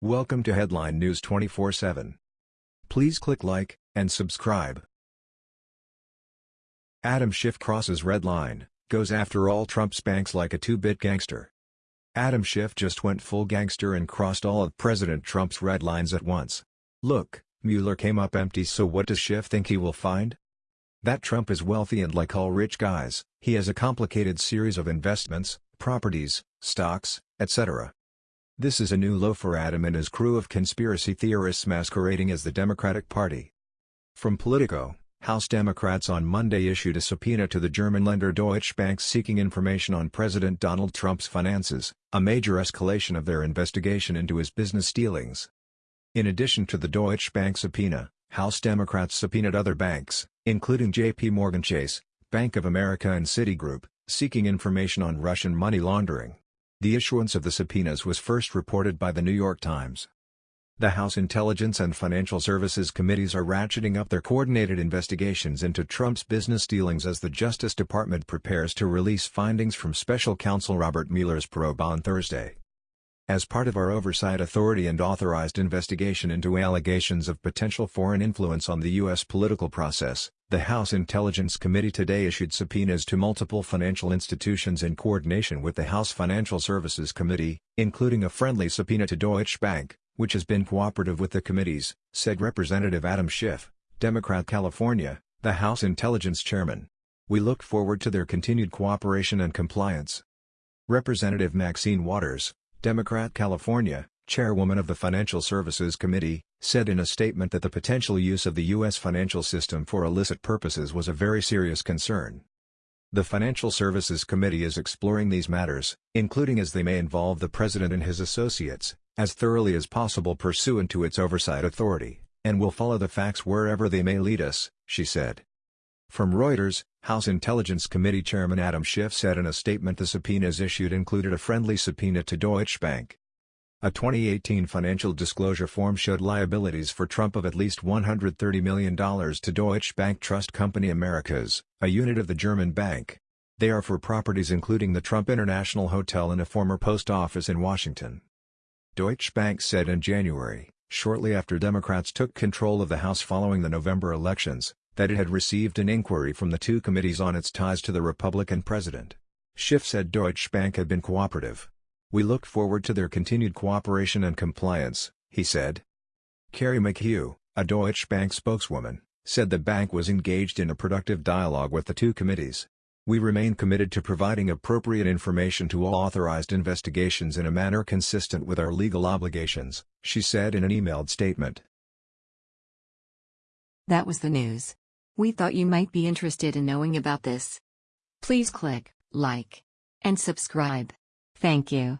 Welcome to Headline News 24/7. Please click like and subscribe. Adam Schiff crosses red line, goes after all Trump's banks like a two-bit gangster. Adam Schiff just went full gangster and crossed all of President Trump's red lines at once. Look, Mueller came up empty so what does Schiff think he will find? That Trump is wealthy and like all rich guys, he has a complicated series of investments, properties, stocks, etc. This is a new low for Adam and his crew of conspiracy theorists masquerading as the Democratic Party. From Politico, House Democrats on Monday issued a subpoena to the German lender Deutsche Bank seeking information on President Donald Trump's finances, a major escalation of their investigation into his business dealings. In addition to the Deutsche Bank subpoena, House Democrats subpoenaed other banks, including J.P. Morgan Chase, Bank of America and Citigroup, seeking information on Russian money laundering. The issuance of the subpoenas was first reported by the New York Times. The House Intelligence and Financial Services Committees are ratcheting up their coordinated investigations into Trump's business dealings as the Justice Department prepares to release findings from special counsel Robert Mueller's probe on Thursday. As part of our oversight authority and authorized investigation into allegations of potential foreign influence on the U.S. political process, the House Intelligence Committee today issued subpoenas to multiple financial institutions in coordination with the House Financial Services Committee, including a friendly subpoena to Deutsche Bank, which has been cooperative with the committees, said Representative Adam Schiff, Democrat California, the House Intelligence Chairman. We look forward to their continued cooperation and compliance. Representative Maxine Waters, Democrat California, chairwoman of the Financial Services Committee, said in a statement that the potential use of the U.S. financial system for illicit purposes was a very serious concern. The Financial Services Committee is exploring these matters, including as they may involve the President and his associates, as thoroughly as possible pursuant to its oversight authority, and will follow the facts wherever they may lead us, she said. From Reuters, House Intelligence Committee Chairman Adam Schiff said in a statement the subpoenas issued included a friendly subpoena to Deutsche Bank. A 2018 financial disclosure form showed liabilities for Trump of at least $130 million to Deutsche Bank Trust Company Americas, a unit of the German bank. They are for properties including the Trump International Hotel and a former post office in Washington. Deutsche Bank said in January, shortly after Democrats took control of the House following the November elections, that it had received an inquiry from the two committees on its ties to the Republican president. Schiff said Deutsche Bank had been cooperative. We look forward to their continued cooperation and compliance, he said. Kerrie McHugh, a Deutsche Bank spokeswoman, said the bank was engaged in a productive dialogue with the two committees. We remain committed to providing appropriate information to all authorized investigations in a manner consistent with our legal obligations, she said in an emailed statement. That was the news. We thought you might be interested in knowing about this. Please click like and subscribe. Thank you.